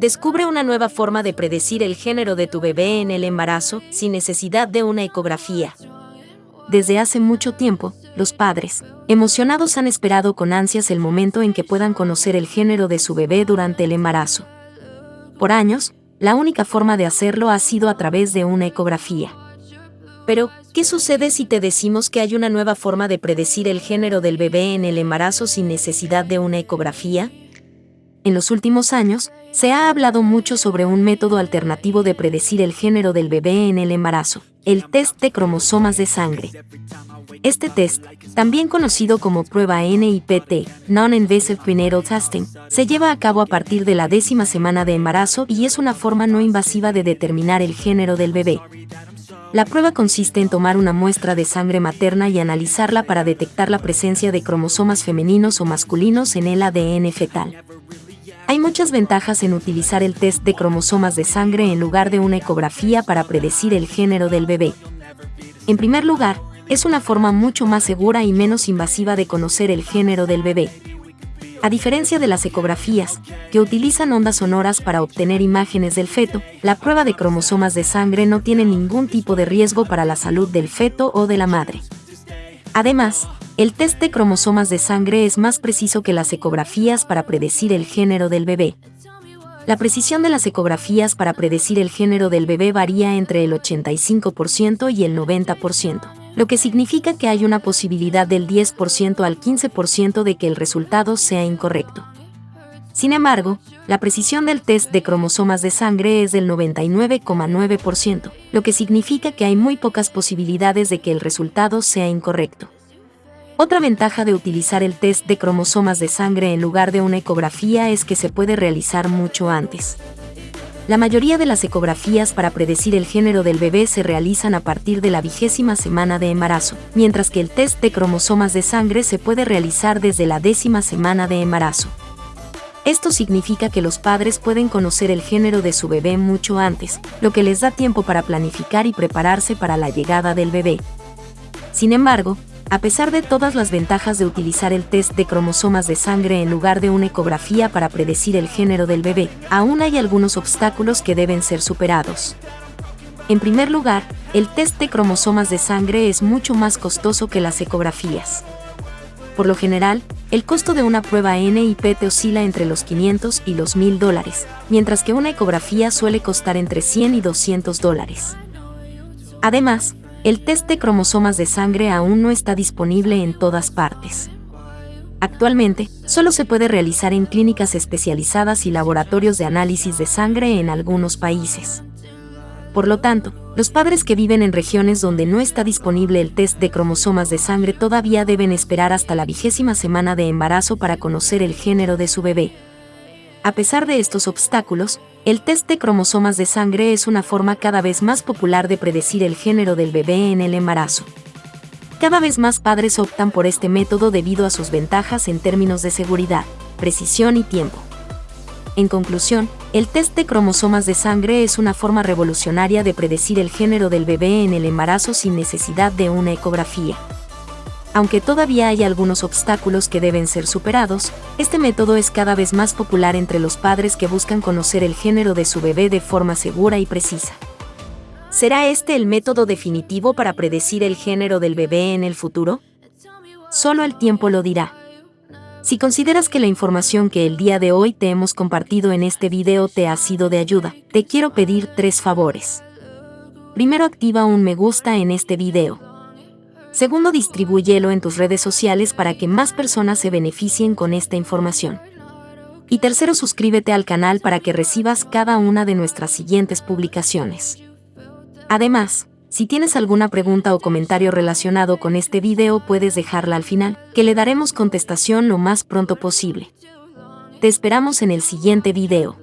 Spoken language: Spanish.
Descubre una nueva forma de predecir el género de tu bebé en el embarazo sin necesidad de una ecografía. Desde hace mucho tiempo, los padres, emocionados, han esperado con ansias el momento en que puedan conocer el género de su bebé durante el embarazo. Por años, la única forma de hacerlo ha sido a través de una ecografía. Pero, ¿qué sucede si te decimos que hay una nueva forma de predecir el género del bebé en el embarazo sin necesidad de una ecografía? En los últimos años, se ha hablado mucho sobre un método alternativo de predecir el género del bebé en el embarazo, el test de cromosomas de sangre. Este test, también conocido como prueba NIPT, Non-Invasive Prenatal Testing, se lleva a cabo a partir de la décima semana de embarazo y es una forma no invasiva de determinar el género del bebé. La prueba consiste en tomar una muestra de sangre materna y analizarla para detectar la presencia de cromosomas femeninos o masculinos en el ADN fetal. Hay muchas ventajas en utilizar el test de cromosomas de sangre en lugar de una ecografía para predecir el género del bebé. En primer lugar, es una forma mucho más segura y menos invasiva de conocer el género del bebé. A diferencia de las ecografías, que utilizan ondas sonoras para obtener imágenes del feto, la prueba de cromosomas de sangre no tiene ningún tipo de riesgo para la salud del feto o de la madre. Además, el test de cromosomas de sangre es más preciso que las ecografías para predecir el género del bebé. La precisión de las ecografías para predecir el género del bebé varía entre el 85% y el 90%, lo que significa que hay una posibilidad del 10% al 15% de que el resultado sea incorrecto. Sin embargo, la precisión del test de cromosomas de sangre es del 99,9%, lo que significa que hay muy pocas posibilidades de que el resultado sea incorrecto. Otra ventaja de utilizar el test de cromosomas de sangre en lugar de una ecografía es que se puede realizar mucho antes. La mayoría de las ecografías para predecir el género del bebé se realizan a partir de la vigésima semana de embarazo, mientras que el test de cromosomas de sangre se puede realizar desde la décima semana de embarazo. Esto significa que los padres pueden conocer el género de su bebé mucho antes, lo que les da tiempo para planificar y prepararse para la llegada del bebé. Sin embargo, a pesar de todas las ventajas de utilizar el test de cromosomas de sangre en lugar de una ecografía para predecir el género del bebé, aún hay algunos obstáculos que deben ser superados. En primer lugar, el test de cromosomas de sangre es mucho más costoso que las ecografías. Por lo general, el costo de una prueba NIPT oscila entre los 500 y los 1000 dólares, mientras que una ecografía suele costar entre 100 y 200 dólares. Además, el test de cromosomas de sangre aún no está disponible en todas partes. Actualmente, solo se puede realizar en clínicas especializadas y laboratorios de análisis de sangre en algunos países. Por lo tanto, los padres que viven en regiones donde no está disponible el test de cromosomas de sangre todavía deben esperar hasta la vigésima semana de embarazo para conocer el género de su bebé. A pesar de estos obstáculos, el test de cromosomas de sangre es una forma cada vez más popular de predecir el género del bebé en el embarazo. Cada vez más padres optan por este método debido a sus ventajas en términos de seguridad, precisión y tiempo. En conclusión, el test de cromosomas de sangre es una forma revolucionaria de predecir el género del bebé en el embarazo sin necesidad de una ecografía. Aunque todavía hay algunos obstáculos que deben ser superados, este método es cada vez más popular entre los padres que buscan conocer el género de su bebé de forma segura y precisa. ¿Será este el método definitivo para predecir el género del bebé en el futuro? Solo el tiempo lo dirá. Si consideras que la información que el día de hoy te hemos compartido en este video te ha sido de ayuda, te quiero pedir tres favores. Primero activa un me gusta en este video. Segundo, distribúyelo en tus redes sociales para que más personas se beneficien con esta información. Y tercero, suscríbete al canal para que recibas cada una de nuestras siguientes publicaciones. Además, si tienes alguna pregunta o comentario relacionado con este video puedes dejarla al final, que le daremos contestación lo más pronto posible. Te esperamos en el siguiente video.